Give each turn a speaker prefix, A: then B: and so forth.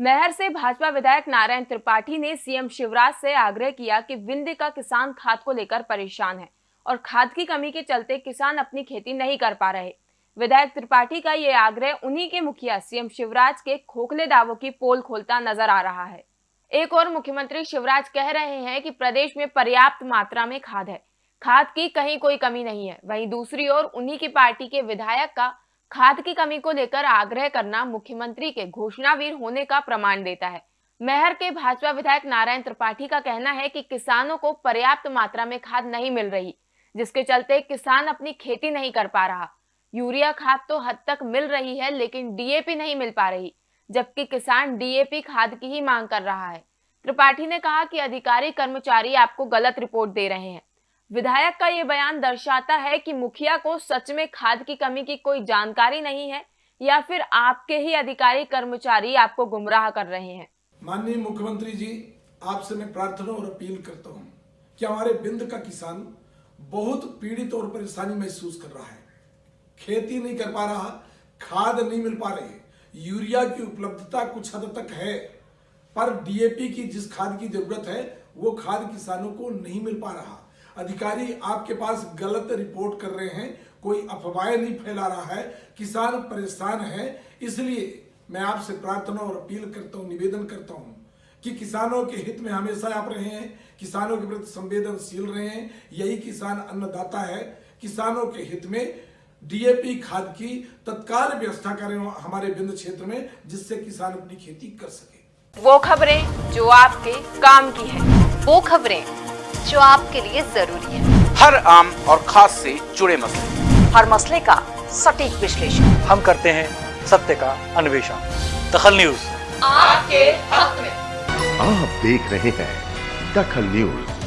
A: महर से भाजपा विधायक नारायण त्रिपाठी ने सीएम शिवराज से आग्रह किया कि विंध्य का किसान खाद को लेकर परेशान है और खाद की कमी के चलते किसान अपनी खेती नहीं कर पा रहे। विधायक त्रिपाठी का ये आग्रह उन्हीं के मुखिया सीएम शिवराज के खोखले दावों की पोल खोलता नज़र आ रहा है। एक और मुख्यमंत्री शिवराज कह रहे हैं कि प्रदेश में पर्याप्त मात्रा में खाद है। खाद की कहीं कोई कमी नहीं है। वहीं दूसरी ओर उन्हीं की पार्टी के विधायक का खाद की कमी को लेकर आग्रह करना मुख्यमंत्री के घोषणावीर होने का प्रमाण देता है। मेहर के भाजपा विधायक नारायण त्रिपाठी का कहना है कि किसानों को पर्याप्त मात्रा में खाद नहीं मिल रही, जिसके चलते किसान अपनी खेती नहीं कर पा रहा। यूरिया खाद तो हद तक मिल रही है, लेकिन डीएपी नहीं मिल पा रही, जबकि किसान डीएपी खाद की ही मांग कर रहा है। त्रिपाठी ने कहा कि अधिकारी कर्मचारी आपको गलत रिपोर्ट दे रहे हैं। विधायक का ये बयान दर्शाता है कि मुखिया को सच में खाद की कमी की कोई जानकारी नहीं है या फिर आपके ही अधिकारी कर्मचारी आपको गुमराह कर रहे हैं।
B: माननीय मुख्यमंत्री जी, आपसे मैं प्रार्थना और अपील करता हूँ कि हमारे बिंद का किसान बहुत पीड़ित और परेशानी महसूस कर रहा है। खेती नहीं कर पा रहा, खाद नहीं मिल पा रही, यूरिया की उपलब्धता कुछ हद तक है, पर डीएपी की जिस खाद की ज़रूरत है, वो खाद किसानों को नहीं मिल पा रहा। अधिकारी आपके पास गलत रिपोर्ट कर रहे हैं, कोई अफवाह नहीं फैला रहा है, किसान परेशान है, इसलिए मैं आपसे प्रार्थना और अपील करता हूँ, निवेदन करता हूँ कि किसानों के हित में हमेशा आप रहे हैं किसानों के प्रति संवेदनशील रहे हैं यही किसान अन्नदाता है। किसानों के हित में डीएपी खाद की तत्काल व्यवस्था करें हमारे बिंद क्षेत्र में, जिससे किसान अपनी खेती कर सके।
A: वो खबरें जो आपके काम की है,
C: वो खबरें जो आपके लिए ज़रूरी है।
D: हर आम और खास से जुड़े मसले।
C: हर मसले का सटीक विश्लेषण।
E: हम करते हैं सत्य का अन्वेषण। दखल न्यूज़।
C: आपके हक में।
F: आप देख रहे हैं दखल न्यूज़।